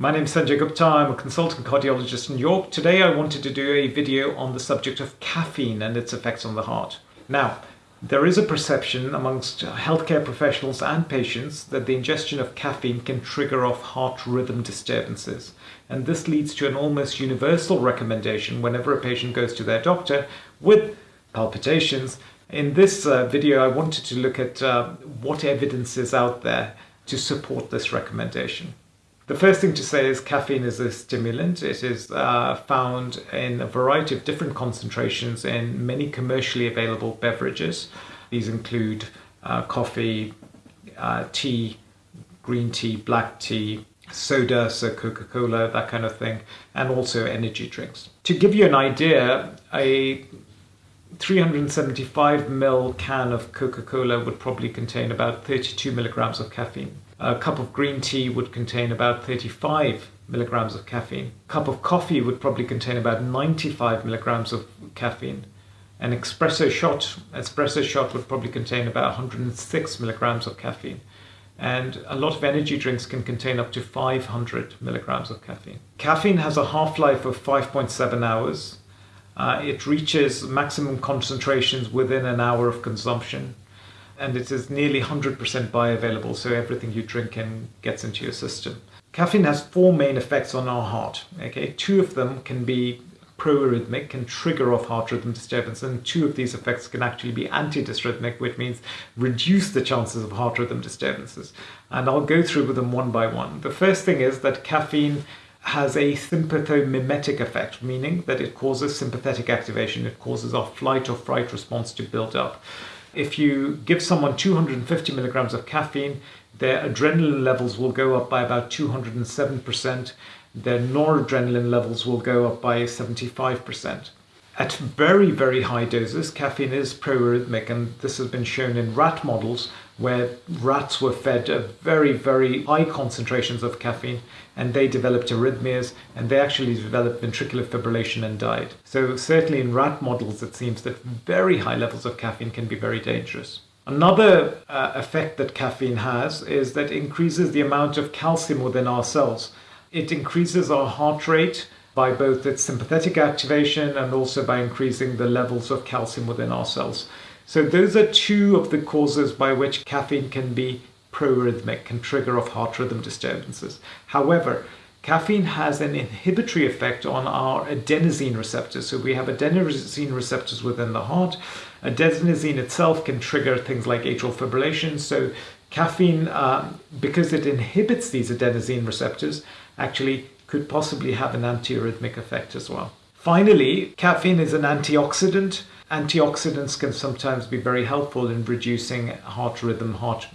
My name is Sanjay Gupta. I'm a consultant cardiologist in York. Today I wanted to do a video on the subject of caffeine and its effects on the heart. Now, there is a perception amongst healthcare professionals and patients that the ingestion of caffeine can trigger off heart rhythm disturbances. And this leads to an almost universal recommendation whenever a patient goes to their doctor with palpitations. In this uh, video, I wanted to look at uh, what evidence is out there to support this recommendation. The first thing to say is caffeine is a stimulant. It is uh, found in a variety of different concentrations in many commercially available beverages. These include uh, coffee, uh, tea, green tea, black tea, soda, so Coca-Cola, that kind of thing, and also energy drinks. To give you an idea, a 375 ml can of Coca-Cola would probably contain about 32 milligrams of caffeine. A cup of green tea would contain about 35 milligrams of caffeine. A cup of coffee would probably contain about 95 milligrams of caffeine. An espresso shot, espresso shot would probably contain about 106 milligrams of caffeine. And a lot of energy drinks can contain up to 500 milligrams of caffeine. Caffeine has a half-life of 5.7 hours. Uh, it reaches maximum concentrations within an hour of consumption and it is nearly 100% bioavailable, so everything you drink in gets into your system. Caffeine has four main effects on our heart. Okay, two of them can be proarrhythmic, can trigger off heart rhythm disturbance, and two of these effects can actually be antidysrhythmic, which means reduce the chances of heart rhythm disturbances. And I'll go through with them one by one. The first thing is that caffeine has a sympathomimetic effect, meaning that it causes sympathetic activation. It causes our flight or fright response to build up. If you give someone 250 milligrams of caffeine, their adrenaline levels will go up by about 207%. Their noradrenaline levels will go up by 75%. At very, very high doses, caffeine is proarrhythmic, and this has been shown in rat models where rats were fed very, very high concentrations of caffeine and they developed arrhythmias and they actually developed ventricular fibrillation and died. So certainly in rat models, it seems that very high levels of caffeine can be very dangerous. Another uh, effect that caffeine has is that it increases the amount of calcium within our cells. It increases our heart rate by both its sympathetic activation and also by increasing the levels of calcium within our cells. So those are two of the causes by which caffeine can be proarrhythmic, can trigger off heart rhythm disturbances. However, caffeine has an inhibitory effect on our adenosine receptors. So we have adenosine receptors within the heart. Adenosine itself can trigger things like atrial fibrillation. So caffeine, uh, because it inhibits these adenosine receptors, actually could possibly have an antiarrhythmic effect as well. Finally, caffeine is an antioxidant. Antioxidants can sometimes be very helpful in reducing heart rhythm, heart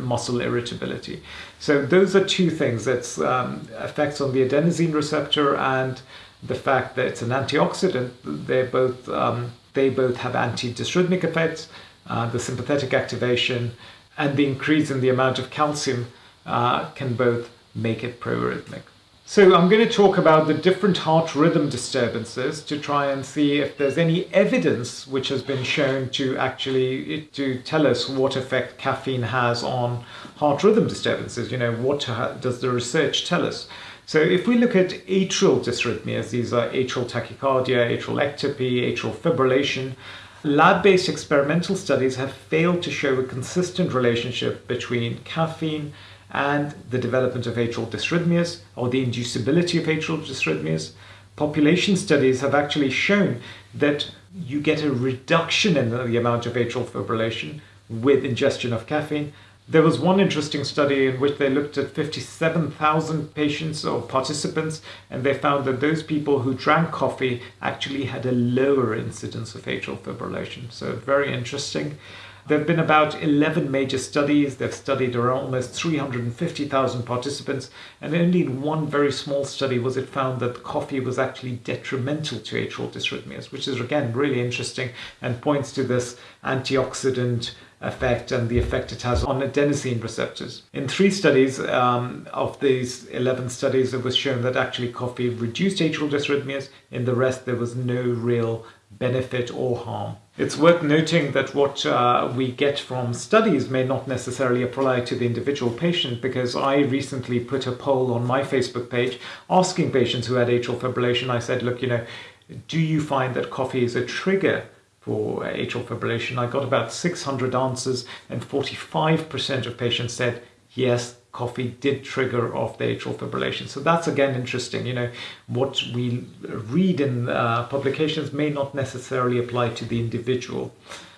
muscle irritability. So those are two things. That's um, effects on the adenosine receptor and the fact that it's an antioxidant. They both um, they both have antidysrhythmic effects. Uh, the sympathetic activation and the increase in the amount of calcium uh, can both make it proarrhythmic. So I'm going to talk about the different heart rhythm disturbances to try and see if there's any evidence which has been shown to actually eh, to tell us what effect caffeine has on heart rhythm disturbances. You know, what does the research tell us? So if we look at atrial dysrhythmias, these are atrial tachycardia, atrial ectopy, atrial fibrillation, lab-based experimental studies have failed to show a consistent relationship between caffeine and the development of atrial dysrhythmias or the inducibility of atrial dysrhythmias. Population studies have actually shown that you get a reduction in the amount of atrial fibrillation with ingestion of caffeine. There was one interesting study in which they looked at 57,000 patients or participants, and they found that those people who drank coffee actually had a lower incidence of atrial fibrillation. So, very interesting. There have been about 11 major studies. They've studied around almost 350,000 participants, and only in one very small study was it found that coffee was actually detrimental to atrial dysrhythmias, which is again really interesting and points to this antioxidant effect and the effect it has on adenosine receptors. In three studies um, of these 11 studies, it was shown that actually coffee reduced atrial dysrhythmias. In the rest, there was no real benefit or harm. It's worth noting that what uh, we get from studies may not necessarily apply to the individual patient because I recently put a poll on my Facebook page asking patients who had atrial fibrillation. I said, look, you know, do you find that coffee is a trigger for atrial fibrillation? I got about 600 answers, and 45% of patients said yes, coffee did trigger off the atrial fibrillation. So that's again interesting. You know, what we read in uh, publications may not necessarily apply to the individual,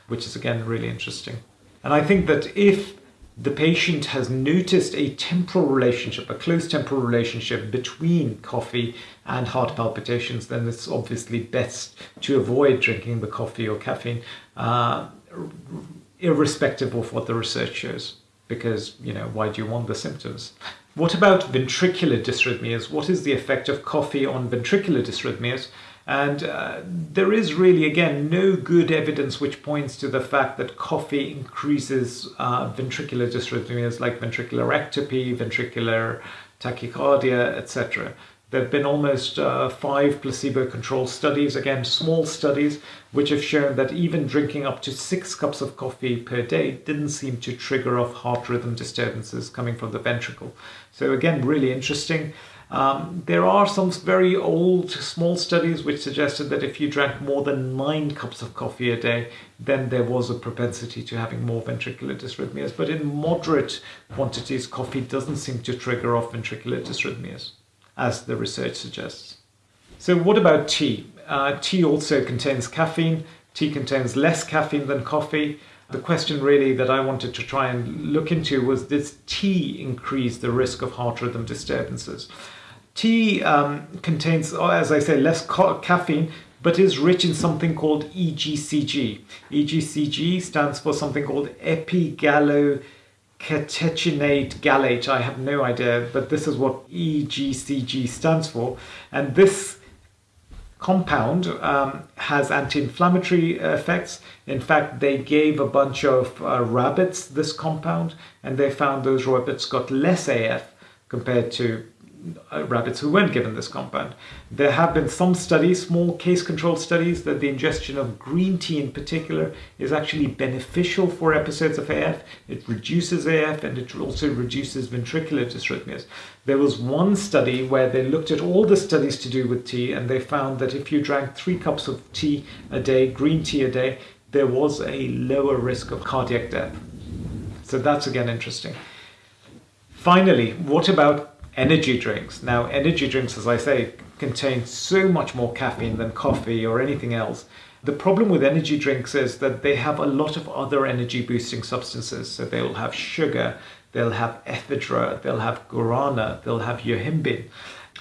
which is again really interesting. And I think that if the patient has noticed a temporal relationship, a close temporal relationship between coffee and heart palpitations, then it's obviously best to avoid drinking the coffee or caffeine, uh, irrespective of what the research shows because, you know, why do you want the symptoms? What about ventricular dysrhythmias? What is the effect of coffee on ventricular dysrhythmias? And uh, there is really, again, no good evidence which points to the fact that coffee increases uh, ventricular dysrhythmias like ventricular ectopy, ventricular tachycardia, etc. There have been almost uh, five placebo controlled studies, again, small studies, which have shown that even drinking up to six cups of coffee per day didn't seem to trigger off heart rhythm disturbances coming from the ventricle. So, again, really interesting. Um, there are some very old small studies which suggested that if you drank more than nine cups of coffee a day, then there was a propensity to having more ventricular dysrhythmias. But in moderate quantities, coffee doesn't seem to trigger off ventricular dysrhythmias as the research suggests. So what about tea? Uh, tea also contains caffeine. Tea contains less caffeine than coffee. The question really that I wanted to try and look into was does tea increase the risk of heart rhythm disturbances? Tea um, contains, oh, as I say, less caffeine, but is rich in something called EGCG. EGCG stands for something called epigallo catechinate gallate. I have no idea, but this is what EGCG stands for. And this compound um, has anti-inflammatory effects. In fact, they gave a bunch of uh, rabbits this compound and they found those rabbits got less AF compared to Uh, rabbits who weren't given this compound. There have been some studies, small case control studies, that the ingestion of green tea in particular is actually beneficial for episodes of AF. It reduces AF and it also reduces ventricular dysrhythmias. There was one study where they looked at all the studies to do with tea and they found that if you drank three cups of tea a day, green tea a day, there was a lower risk of cardiac death. So that's again interesting. Finally, what about energy drinks. Now, energy drinks, as I say, contain so much more caffeine than coffee or anything else. The problem with energy drinks is that they have a lot of other energy boosting substances. So they'll have sugar, they'll have ephedra, they'll have guarana, they'll have yohimbine.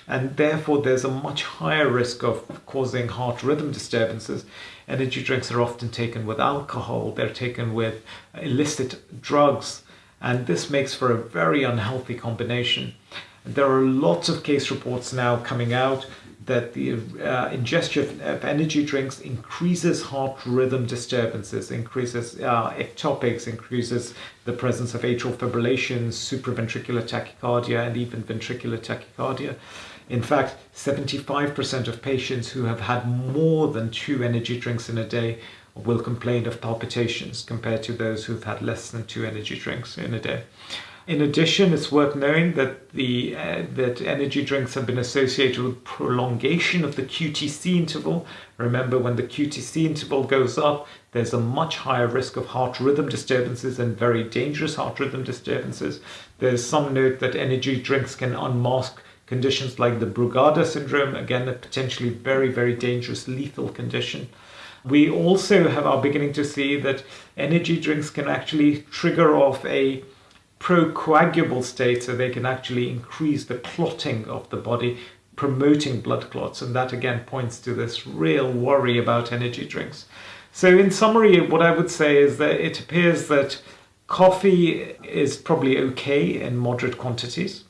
And therefore, there's a much higher risk of causing heart rhythm disturbances. Energy drinks are often taken with alcohol, they're taken with illicit drugs, and this makes for a very unhealthy combination. There are lots of case reports now coming out that the uh, ingestion of energy drinks increases heart rhythm disturbances, increases uh, ectopics, increases the presence of atrial fibrillation, supraventricular tachycardia, and even ventricular tachycardia. In fact, 75% of patients who have had more than two energy drinks in a day will complain of palpitations compared to those who've had less than two energy drinks in a day. In addition, it's worth knowing that the uh, that energy drinks have been associated with prolongation of the QTC interval. Remember, when the QTC interval goes up, there's a much higher risk of heart rhythm disturbances and very dangerous heart rhythm disturbances. There's some note that energy drinks can unmask conditions like the Brugada syndrome, again, a potentially very, very dangerous lethal condition. We also have are beginning to see that energy drinks can actually trigger off a procoagulable state so they can actually increase the clotting of the body promoting blood clots and that again points to this real worry about energy drinks. So in summary what i would say is that it appears that coffee is probably okay in moderate quantities.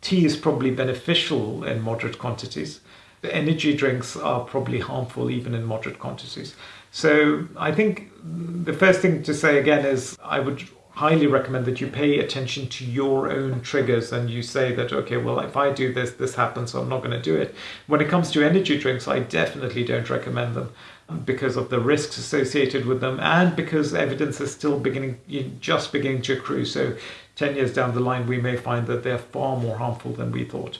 Tea is probably beneficial in moderate quantities. The energy drinks are probably harmful even in moderate quantities. So i think the first thing to say again is i would highly recommend that you pay attention to your own triggers and you say that, okay, well, if I do this, this happens, so I'm not going to do it. When it comes to energy drinks, I definitely don't recommend them. Um, because of the risks associated with them and because evidence is still beginning just beginning to accrue so 10 years down the line we may find that they're far more harmful than we thought